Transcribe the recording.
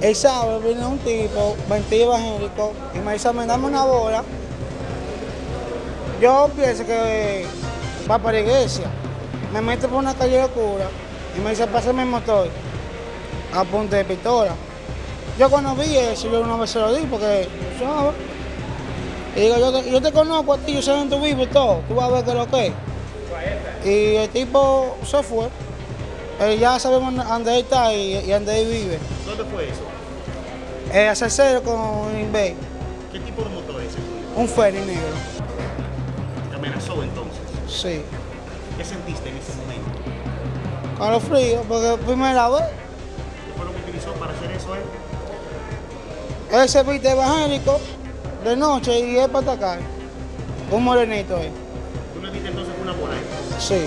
El sábado vino un tipo, vestido evangélico, y me dice, "Me dame una bola. Yo pienso que va para la iglesia. Me mete por una calle oscura y me dice, pásame el motor a punta de pistola. Yo cuando vi eso, yo una vez se lo di porque. Y digo, yo te, yo te conozco a ti, yo sé dónde tú vives y todo, tú vas a ver qué es lo que es. Y el tipo se fue. Eh, ya sabemos dónde él está y, y dónde él vive. ¿Dónde fue eso? Eh, hacer cero con un Inbay, ¿Qué tipo de motor es ese un ferry negro. ¿Te amenazó entonces? Sí. ¿Qué sentiste en ese momento? Con los fríos, porque primera vez. ¿Qué fue lo que utilizó para hacer eso él? Él se viste evangélico de noche y es para atacar. Un morenito él. ¿Tú le diste entonces una bola a él? Sí.